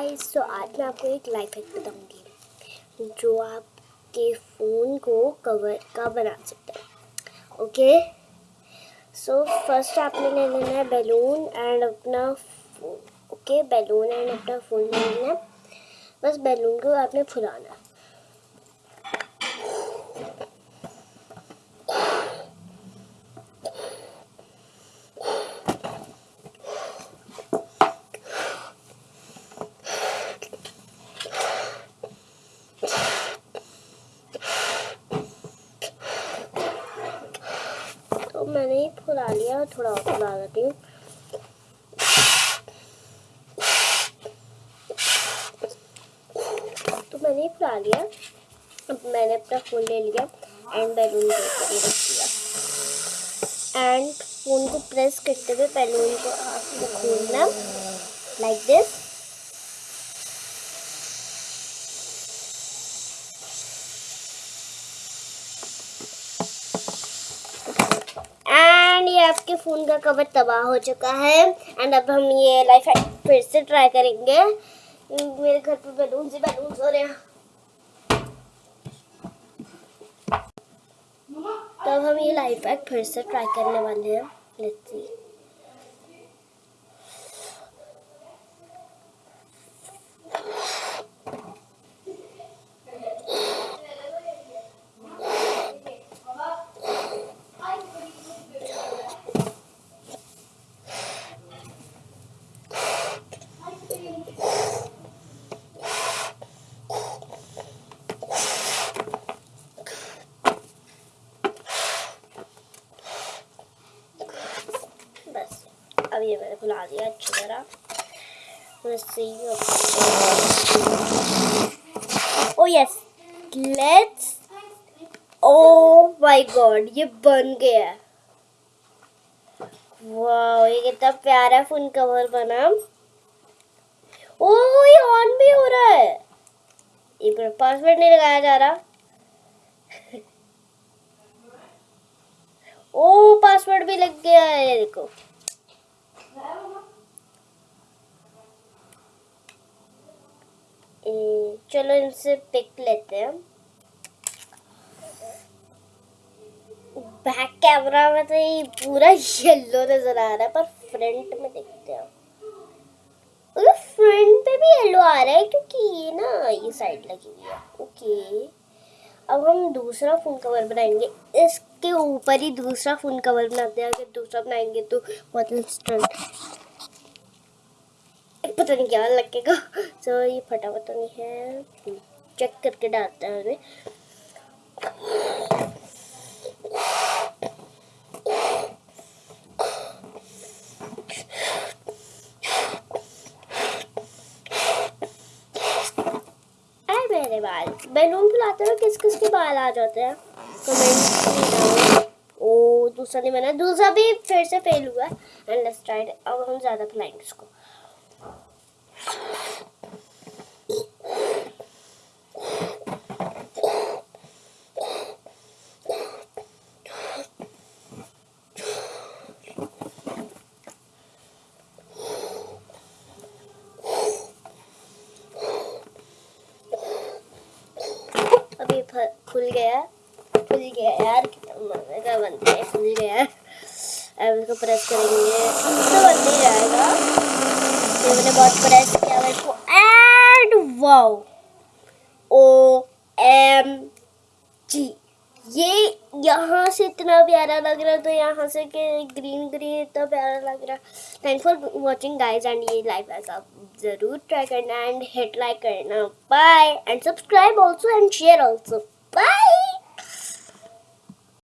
Guys तो आज मैं आपको एक लाइफ हैक बताऊँगी, जो आपके फ़ोन को कवर का बना सकता है ओके सो फ़र्स्ट आपने ले लेना है बैलून एंड अपना ओके बैलून एंड अपना फ़ोन ले लेना है। बस बैलून को आपने फुलाना है। मैंने फुला लिया थोड़ा और फुला देती हूँ। तो मैंने फुला लिया। अब मैंने अपना फ़ोन ले लिया एंड बैलून के रख दिया एंड फ़ोन को प्रेस करते हुए बैलून को खोलना। लाइक दिस एंड ये आपके फ़ोन का कवर तबाह हो चुका है। एंड अब हम ये लाइफ फिर से ट्राई करेंगे। मेरे घर पे बैलून से बैलून हो रहे हैं। तो अब हम ये लाइफ हैक फिर से ट्राई करने वाले हैं। लेट्स सी अब ये मैंने खुला दिया अच्छी तरह. Oh yes. Let's. Oh my god, ये बन गया वाह ये कितना प्यारा फ़ोन कवर बना ओ ये ऑन भी हो रहा है एक मिनट पासवर्ड नहीं लगाया जा रहा ओ पासवर्ड भी लग गया है ये देखो चलो इनसे पिक लेते हैं बैक कैमरा में तो ये पूरा येलो नज़र आ रहा है पर फ्रंट में देखते हैं फ्रंट पे भी येलो आ रहा है क्योंकि ये ना ये साइड लगी हुई है ओके अब हम दूसरा फ़ोन कवर बनाएँगे। इसके ऊपर ही दूसरा फ़ोन कवर बनाते हैं। अगर दूसरा बनाएँगे तो बहुत इंस्टेंट पता नहीं क्या लगेगा। सो ये फटाफट तो नहीं है। चेक करके डालते हैं मेरे बाल बैलून फुलाते हुए किस किस के बाल आ जाते हैं? कमेंट ओ, दूसरा नहीं बना दूसरा भी फिर से फेल हुआ है। लेट्स अब हम ज़्यादा फैलाएँगे इसको। अभी खुल गया। खुल गया यार, कितना बनता है, खुल गया। अब इसको प्रेस करेंगे। तो बन नहीं जाएगा। ये मैंने बहुत प्रेस किया, मेरे को and wow O M G ये यहाँ से इतना प्यारा लग रहा है तो यहाँ से के ग्रीन ग्रीन इतना प्यारा लग रहा। Thank for watching guys and ये लाइव ऐसा ज़रूर ट्राई करना एंड हिट लाइक करना। Bye and subscribe also and share also bye